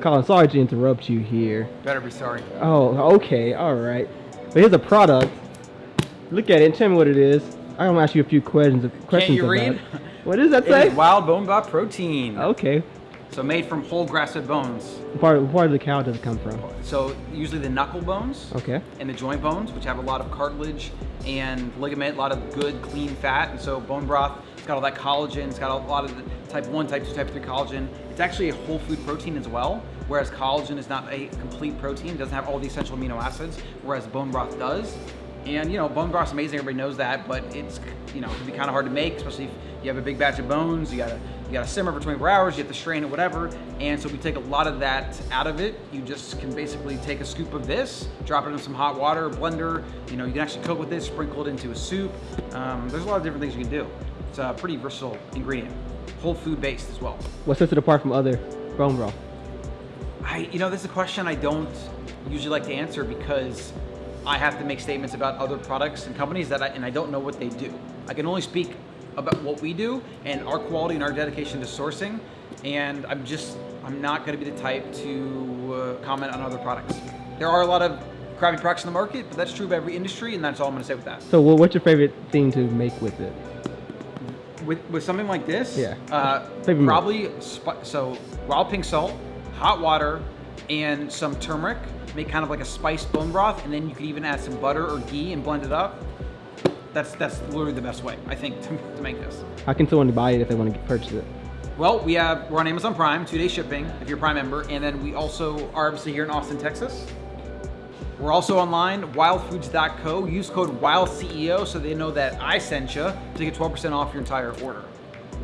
Colin, sorry to interrupt you here. Better be sorry. Oh, okay, all right. But here's a product. Look at it and tell me what it is. I'm gonna ask you a few questions. Questions you about read? it. What does that It say? wild bone broth protein. Okay. So made from whole grass-fed bones. Part, part of the cow does it come from? So usually the knuckle bones Okay. and the joint bones, which have a lot of cartilage and ligament, a lot of good, clean fat. And so bone broth, it's got all that collagen. It's got a lot of the type 1, type 2, type 3 collagen. It's actually a whole food protein as well, whereas collagen is not a complete protein. It doesn't have all the essential amino acids, whereas bone broth does. And you know, bone broth's amazing. Everybody knows that, but it's you know, it can be kind of hard to make, especially if you have a big batch of bones. You gotta you gotta simmer for 24 hours. You have to strain it, whatever. And so we take a lot of that out of it. You just can basically take a scoop of this, drop it in some hot water, blender. You know, you can actually cook with this, sprinkle it into a soup. Um, there's a lot of different things you can do. It's a pretty versatile ingredient, whole food based as well. What sets it apart from other bone broth? I, you know, this is a question I don't usually like to answer because I have to make statements about other products and companies that I, and I don't know what they do. I can only speak about what we do and our quality and our dedication to sourcing. And I'm just, I'm not going to be the type to uh, comment on other products. There are a lot of crappy products in the market, but that's true of every industry, and that's all I'm going to say with that. So, what- what's your favorite thing to make with it? With, with something like this, Yeah. uh, probably so wild pink salt, hot water, and some turmeric. Make kind of like a spiced bone broth, and then you could even add some butter or ghee and blend it up. That's that's literally the best way I think to, to make this. How can someone buy it if they want to purchase it? Well, we have we're on Amazon Prime, two day shipping if you're a Prime member, and then we also are obviously here in Austin, Texas. We're also online, wildfoods.co. Use code WILDCEO so they know that I sent you to get 12% off your entire order.